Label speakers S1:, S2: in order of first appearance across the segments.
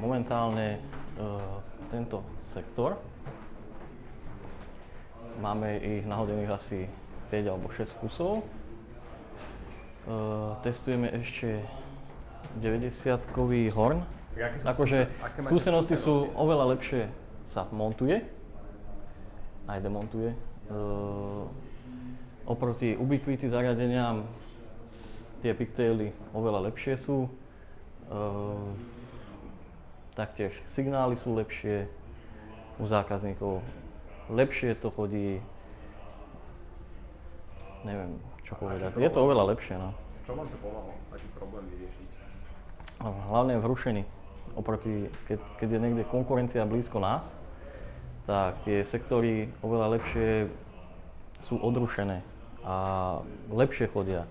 S1: momentálne e, tento sektor. Máme ich nahodených asi 5 alebo 6 kusov. E, testujeme ešte 90-kový horn. Akože skúsenosti sú oveľa lepšie sa montuje, aj demontuje. E, oproti ubiquity zariadeniam tie pigtaily oveľa lepšie sú. Taktiež signály sú lepšie u zákazníkov. Lepšie to chodí, neviem čo povedať. Je to oveľa lepšie. No.
S2: V čom vám to pomohlo? Aký problém vyriešiť?
S1: Hlavne v rušení. Oproti, keď, keď je niekde konkurencia blízko nás, tak tie sektory oveľa lepšie sú odrušené a lepšie chodia.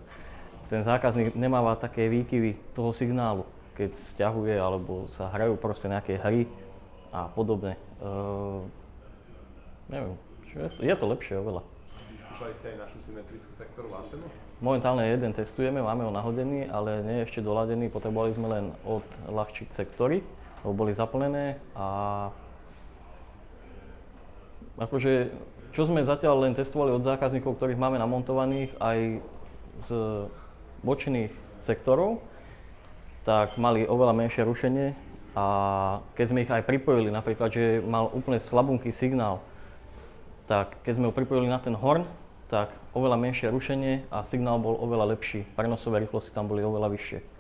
S1: Ten zákazník nemáva také výkyvy toho signálu, keď stiahuje alebo sa hrajú proste nejaké hry a podobne. Uh, neviem, čo je, to, je to lepšie oveľa.
S2: Vyskúšali ste aj našu symetrickú sektorovú antenu?
S1: Momentálne jeden testujeme, máme ho nahodený, ale nie je ešte doladený. Potrebovali sme len odľahčiť sektory, lebo boli zaplnené a akože, čo sme zatiaľ len testovali od zákazníkov, ktorých máme namontovaných aj z bočných sektorov, tak mali oveľa menšie rušenie a keď sme ich aj pripojili, napríklad, že mal úplne slabunky signál, tak keď sme ho pripojili na ten horn, tak oveľa menšie rušenie a signál bol oveľa lepší. Prenosové rýchlosti tam boli oveľa vyššie.